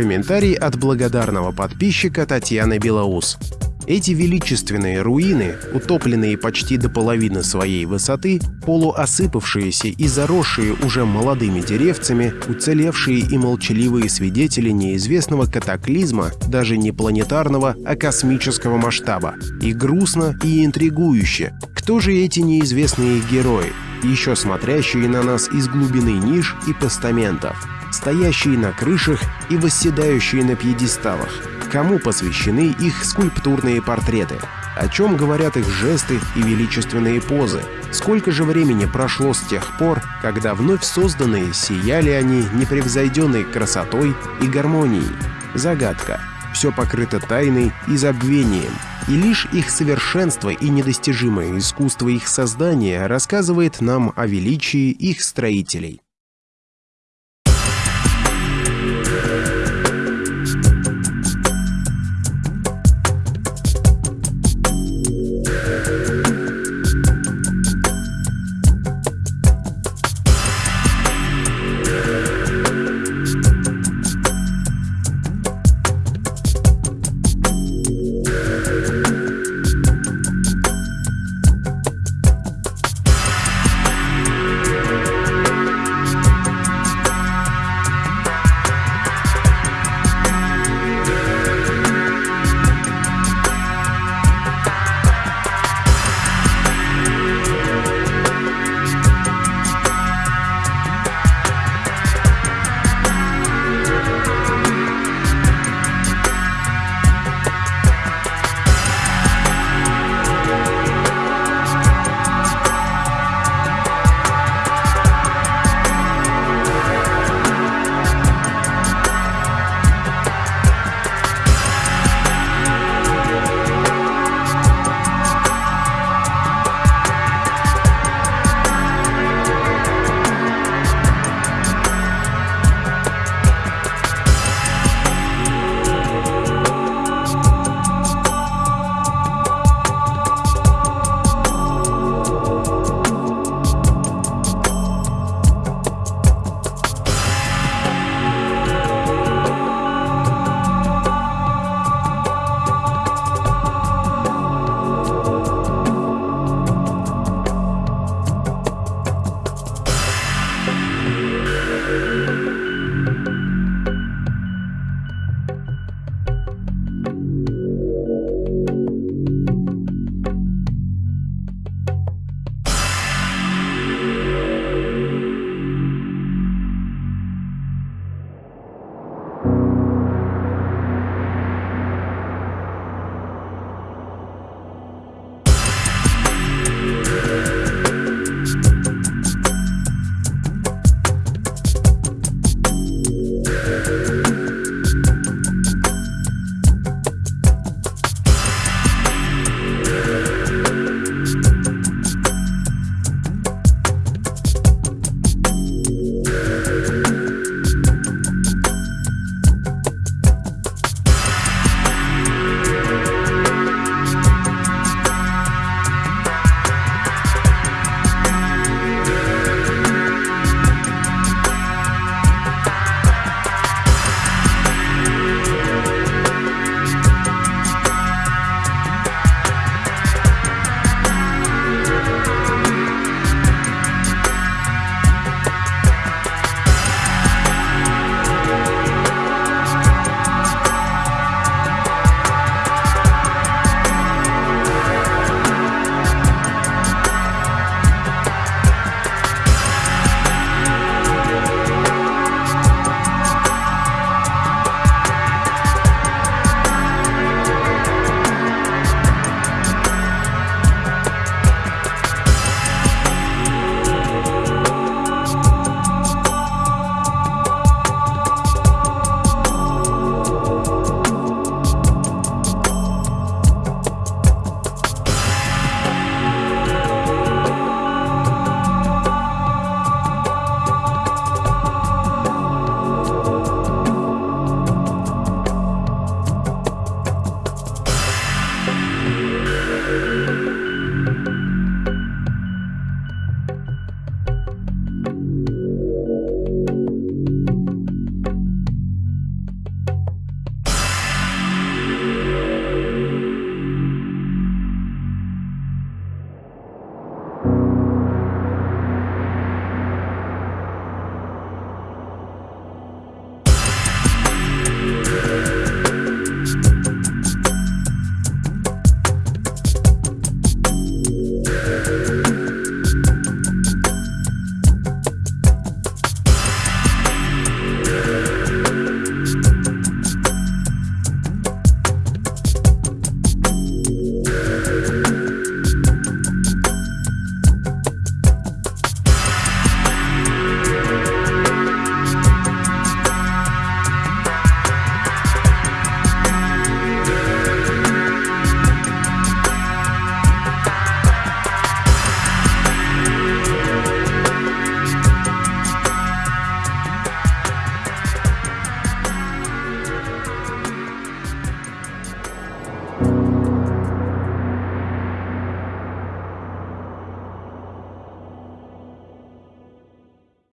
Комментарий от благодарного подписчика Татьяны Белоус. Эти величественные руины, утопленные почти до половины своей высоты, полуосыпавшиеся и заросшие уже молодыми деревцами, уцелевшие и молчаливые свидетели неизвестного катаклизма, даже не планетарного, а космического масштаба. И грустно, и интригующе. Кто же эти неизвестные герои, еще смотрящие на нас из глубины ниш и постаментов, стоящие на крышах и восседающие на пьедесталах? кому посвящены их скульптурные портреты, о чем говорят их жесты и величественные позы, сколько же времени прошло с тех пор, когда вновь созданные сияли они непревзойденной красотой и гармонией. Загадка. Все покрыто тайной и забвением, и лишь их совершенство и недостижимое искусство их создания рассказывает нам о величии их строителей.